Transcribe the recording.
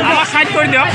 আমাক সাইড কৰি দিয়ক